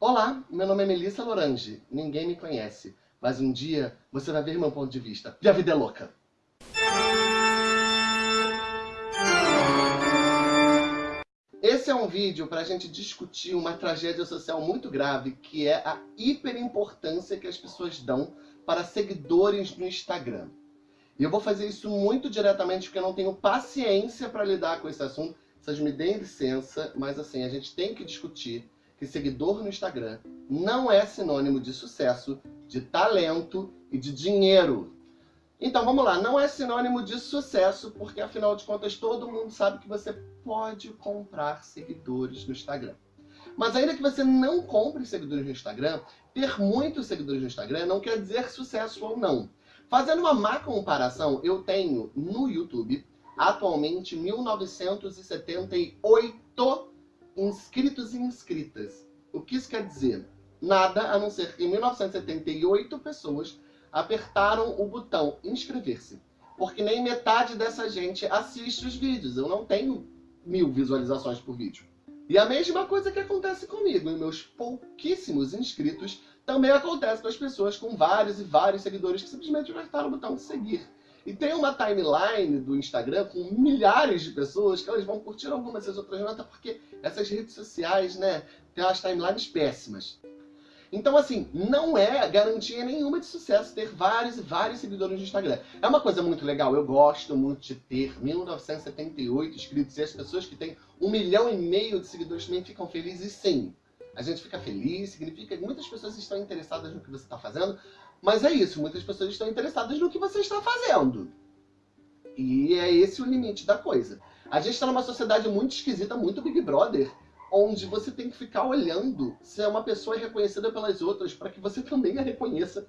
Olá, meu nome é Melissa Lorange. Ninguém me conhece, mas um dia você vai ver meu ponto de vista. E a vida é louca. Esse é um vídeo para a gente discutir uma tragédia social muito grave, que é a hiperimportância que as pessoas dão para seguidores no Instagram. E eu vou fazer isso muito diretamente porque eu não tenho paciência para lidar com esse assunto. Vocês me deem licença, mas assim, a gente tem que discutir que seguidor no Instagram não é sinônimo de sucesso, de talento e de dinheiro. Então vamos lá, não é sinônimo de sucesso, porque afinal de contas todo mundo sabe que você pode comprar seguidores no Instagram. Mas ainda que você não compre seguidores no Instagram, ter muitos seguidores no Instagram não quer dizer sucesso ou não. Fazendo uma má comparação, eu tenho no YouTube atualmente 1978 inscritos e inscritas. O que isso quer dizer? Nada a não ser que em 1978 pessoas apertaram o botão inscrever-se. Porque nem metade dessa gente assiste os vídeos. Eu não tenho mil visualizações por vídeo. E a mesma coisa que acontece comigo, em meus pouquíssimos inscritos, também acontece com as pessoas com vários e vários seguidores que simplesmente apertaram o botão seguir. E tem uma timeline do Instagram com milhares de pessoas que elas vão curtir algumas e as outras até porque essas redes sociais, né, tem umas timelines péssimas. Então, assim, não é garantia nenhuma de sucesso ter vários e vários seguidores no Instagram. É uma coisa muito legal, eu gosto muito de ter 1978 inscritos e as pessoas que têm um milhão e meio de seguidores também ficam felizes sim. A gente fica feliz, significa que muitas pessoas estão interessadas no que você está fazendo, mas é isso, muitas pessoas estão interessadas no que você está fazendo. E é esse o limite da coisa. A gente está numa sociedade muito esquisita, muito Big Brother, onde você tem que ficar olhando se é uma pessoa reconhecida pelas outras para que você também a reconheça.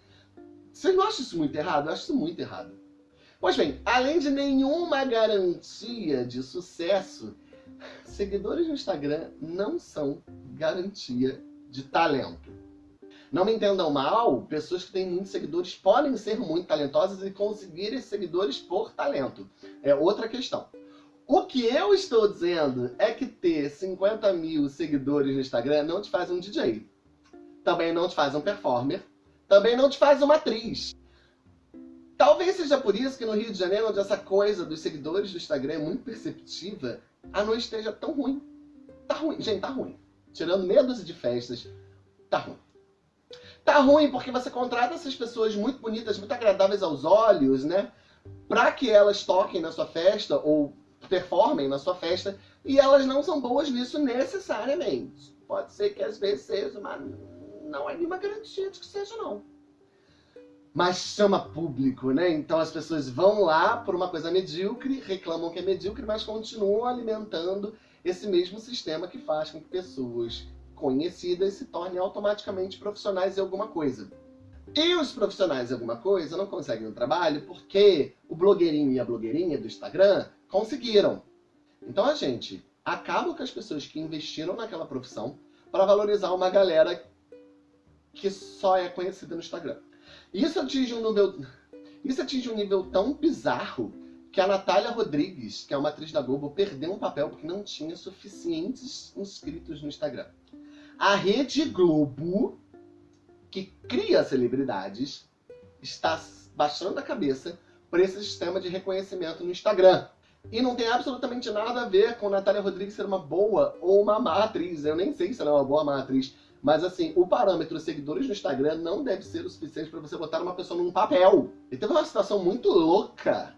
Você não acha isso muito errado? Eu acho isso muito errado. Pois bem, além de nenhuma garantia de sucesso, seguidores no Instagram não são garantia de talento. Não me entendam mal, pessoas que têm muitos seguidores podem ser muito talentosas e conseguir esses seguidores por talento. É outra questão. O que eu estou dizendo é que ter 50 mil seguidores no Instagram não te faz um DJ. Também não te faz um performer. Também não te faz uma atriz. Talvez seja por isso que no Rio de Janeiro, onde essa coisa dos seguidores do Instagram é muito perceptiva, a noite esteja tão ruim. Tá ruim, gente, tá ruim. Tirando medos de festas, tá ruim. Tá ruim porque você contrata essas pessoas muito bonitas, muito agradáveis aos olhos, né? Pra que elas toquem na sua festa ou performem na sua festa, e elas não são boas nisso necessariamente. Pode ser que às vezes seja, mas não é nenhuma garantia de que seja não. Mas chama público, né? Então as pessoas vão lá por uma coisa medíocre, reclamam que é medíocre, mas continuam alimentando esse mesmo sistema que faz com que pessoas conhecidas se tornem automaticamente profissionais em alguma coisa. E os profissionais em alguma coisa não conseguem o trabalho porque o blogueirinho e a blogueirinha do Instagram conseguiram. Então a gente acaba com as pessoas que investiram naquela profissão para valorizar uma galera que só é conhecida no Instagram. Isso atinge um nível, isso atinge um nível tão bizarro que a Natália Rodrigues, que é uma atriz da Globo, perdeu um papel porque não tinha suficientes inscritos no Instagram. A Rede Globo, que cria celebridades, está baixando a cabeça por esse sistema de reconhecimento no Instagram. E não tem absolutamente nada a ver com Natália Rodrigues ser uma boa ou uma má atriz. Eu nem sei se ela é uma boa ou má atriz. Mas assim, o parâmetro seguidores no Instagram não deve ser o suficiente para você botar uma pessoa num papel. E teve uma situação muito louca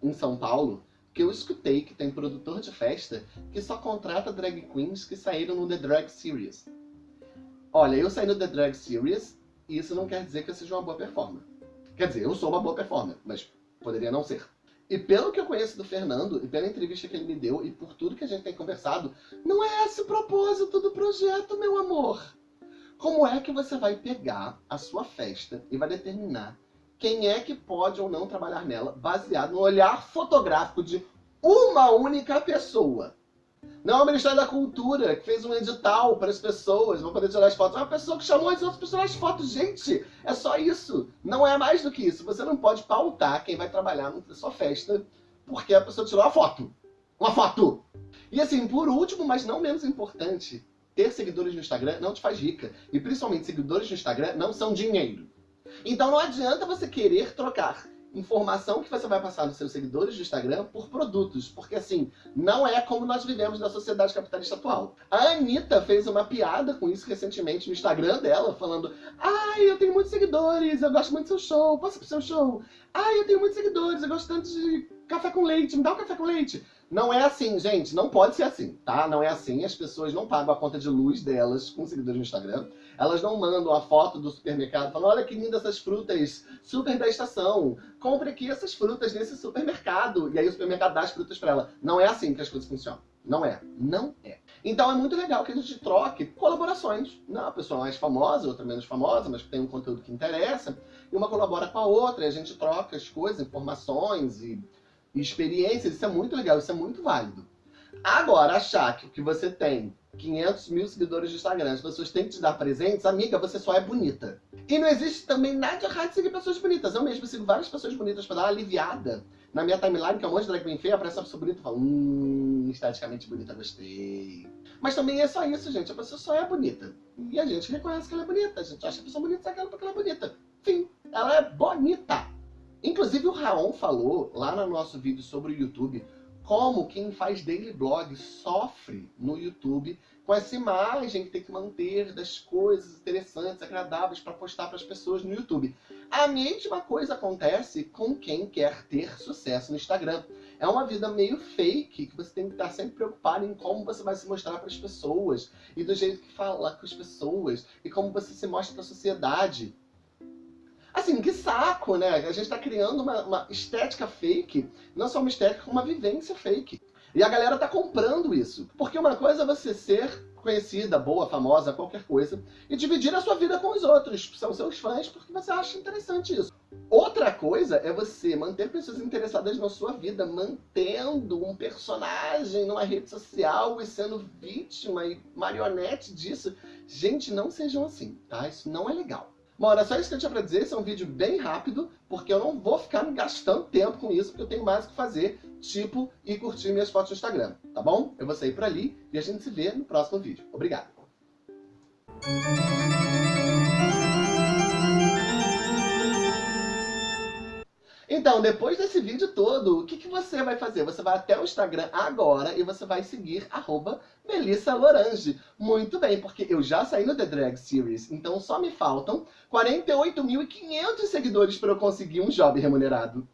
em São Paulo, que eu escutei que tem produtor de festa que só contrata drag queens que saíram no The Drag Series. Olha, eu saí no The Drag Series e isso não quer dizer que eu seja uma boa performer. Quer dizer, eu sou uma boa performer, mas poderia não ser. E pelo que eu conheço do Fernando, e pela entrevista que ele me deu, e por tudo que a gente tem conversado, não é esse o propósito do projeto, meu amor. Como é que você vai pegar a sua festa e vai determinar quem é que pode ou não trabalhar nela, baseado no olhar fotográfico de uma única pessoa? Não é o Ministério da Cultura que fez um edital para as pessoas, vão poder tirar as fotos. É uma pessoa que chamou as outras pessoas as fotos. Gente, é só isso. Não é mais do que isso. Você não pode pautar quem vai trabalhar na sua festa porque a pessoa tirou uma foto. Uma foto! E assim, por último, mas não menos importante, ter seguidores no Instagram não te faz rica. E principalmente seguidores no Instagram não são dinheiro. Então não adianta você querer trocar informação que você vai passar nos seus seguidores do Instagram por produtos, porque assim, não é como nós vivemos na sociedade capitalista atual. A Anitta fez uma piada com isso recentemente no Instagram dela, falando Ai, eu tenho muitos seguidores, eu gosto muito do seu show, posso pro seu show? Ai, eu tenho muitos seguidores, eu gosto tanto de café com leite, me dá um café com leite. Não é assim, gente. Não pode ser assim, tá? Não é assim. As pessoas não pagam a conta de luz delas com seguidores no Instagram. Elas não mandam a foto do supermercado falando, olha que linda essas frutas, super da estação. Compre aqui essas frutas nesse supermercado. E aí o supermercado dá as frutas para ela. Não é assim que as coisas funcionam. Não é. Não é. Então é muito legal que a gente troque colaborações. Não, a pessoa mais famosa, outra menos famosa, mas que tem um conteúdo que interessa. E uma colabora com a outra. E a gente troca as coisas, informações e experiências, isso é muito legal, isso é muito válido. Agora, achar que o que você tem 500 mil seguidores no Instagram, as pessoas têm que te dar presentes, amiga, você só é bonita. E não existe também nada de errado de seguir pessoas bonitas. Eu mesmo sigo várias pessoas bonitas pra dar uma aliviada. Na minha timeline, que é um monte de drag queen feia, aparece uma pessoa bonita e fala, hum, esteticamente bonita, gostei. Mas também é só isso, gente. A pessoa só é bonita. E a gente reconhece que ela é bonita. A gente acha a pessoa bonita sabe porque ela é bonita. Fim. Ela é bonita. Inclusive o Raon falou lá no nosso vídeo sobre o YouTube como quem faz daily blog sofre no YouTube com essa imagem que tem que manter das coisas interessantes, agradáveis para postar para as pessoas no YouTube. A mesma coisa acontece com quem quer ter sucesso no Instagram. É uma vida meio fake, que você tem que estar sempre preocupado em como você vai se mostrar para as pessoas, e do jeito que fala com as pessoas, e como você se mostra para a sociedade. Assim, que saco, né? A gente tá criando uma, uma estética fake, não só uma estética, como uma vivência fake. E a galera tá comprando isso. Porque uma coisa é você ser conhecida, boa, famosa, qualquer coisa, e dividir a sua vida com os outros, são seus fãs, porque você acha interessante isso. Outra coisa é você manter pessoas interessadas na sua vida, mantendo um personagem numa rede social e sendo vítima e marionete disso. Gente, não sejam assim, tá? Isso não é legal. Bom, era só isso que eu tinha pra dizer. Esse é um vídeo bem rápido, porque eu não vou ficar gastando tempo com isso, porque eu tenho mais o que fazer, tipo, ir curtir minhas fotos no Instagram, tá bom? Eu vou sair por ali e a gente se vê no próximo vídeo. Obrigado! Então, depois desse vídeo todo, o que, que você vai fazer? Você vai até o Instagram agora e você vai seguir arroba Melissa Lorange. Muito bem, porque eu já saí no The Drag Series, então só me faltam 48.500 seguidores para eu conseguir um job remunerado.